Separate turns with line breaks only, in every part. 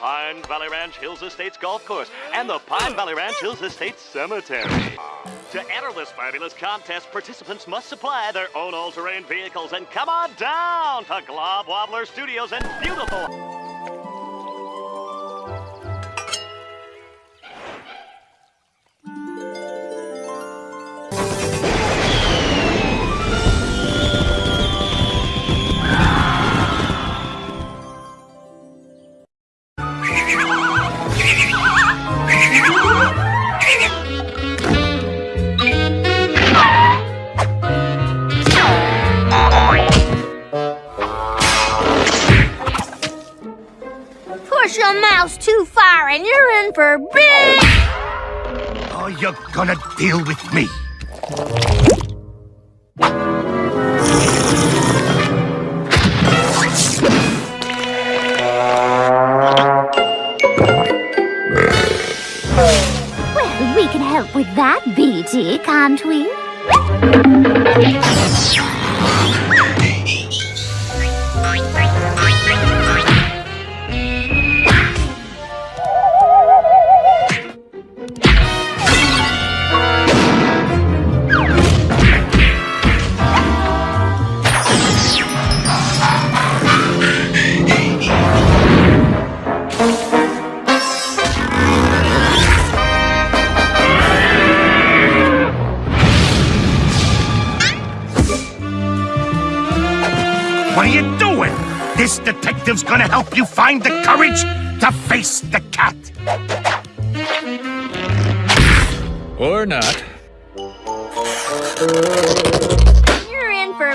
Pine Valley Ranch Hills Estates Golf Course and the Pine Valley Ranch Hills Estates Cemetery. To enter this fabulous contest, participants must supply their own all-terrain vehicles and come on down to Glob Wobbler Studios in beautiful...
push a mouse too far and you're in for big...
Oh, you're gonna deal with me.
Well, we can help with that, BT, can't we?
This detective's gonna help you find the courage to face the cat.
Or not.
You're in for...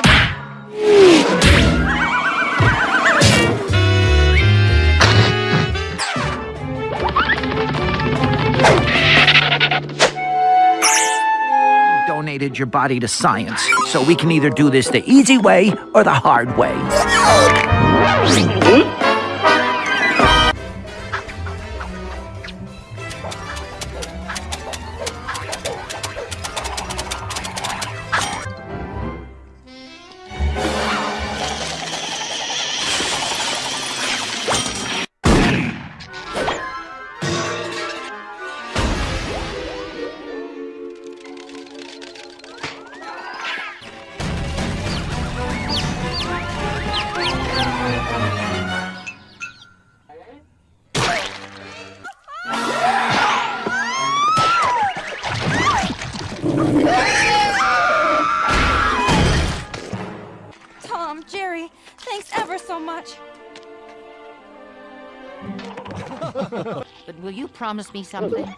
donated your body to science, so we can either do this the easy way or the hard way.
Tom, thanks ever so much.
But will you promise me something?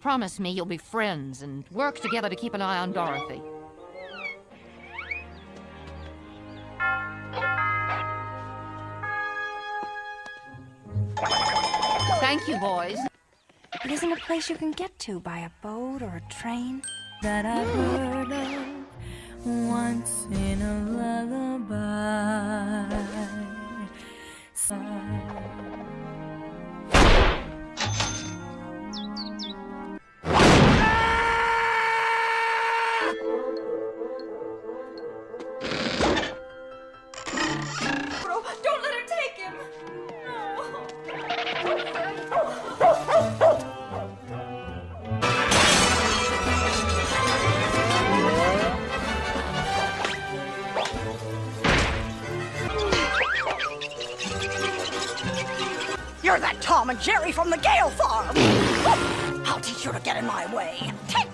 Promise me you'll be friends and work together to keep an eye on Dorothy. Thank you, boys.
It isn't a place you can get to by a boat or a train. That I've heard of once in a lullaby. Bro, don't let her take him!
You're that Tom and Jerry from the Gale Farm! I'll teach you to get in my way. Take